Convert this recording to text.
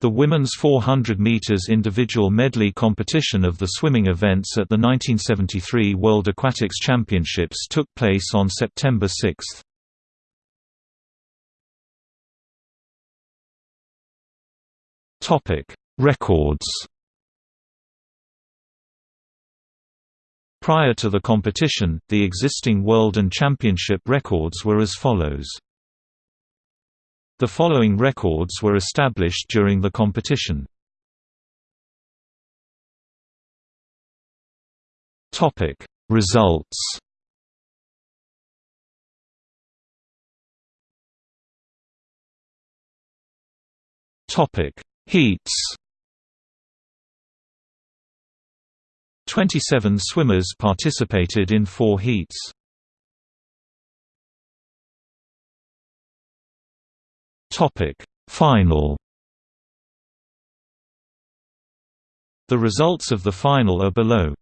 The women's 400 meters individual medley competition of the swimming events at the 1973 World Aquatics Championships took place on September 6. Topic: Records. Prior to the competition, the existing world and championship records were as follows. The following records were established during the competition. Topic: Results. Topic: Heats. 27 swimmers participated in 4 heats. Topic: Final. The results of the final are below.